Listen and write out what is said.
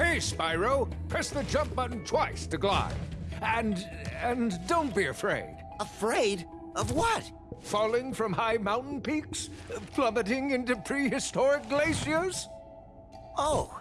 Hey, Spyro. Press the jump button twice to glide. And and don't be afraid. Afraid? Of what? Falling from high mountain peaks? Plummeting into prehistoric glaciers? Oh.